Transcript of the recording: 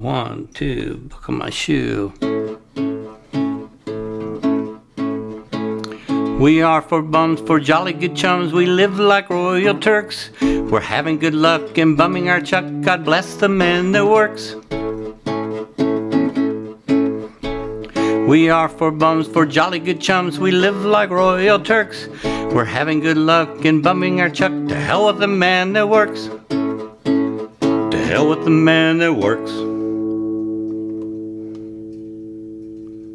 One, two, buckle my shoe. We are four bums, four jolly good chums. We live like royal Turks. We're having good luck and bumming our chuck. God bless the man that works. We are four bums, four jolly good chums. We live like royal Turks. We're having good luck and bumming our chuck. To hell with the man that works. To hell with the man that works.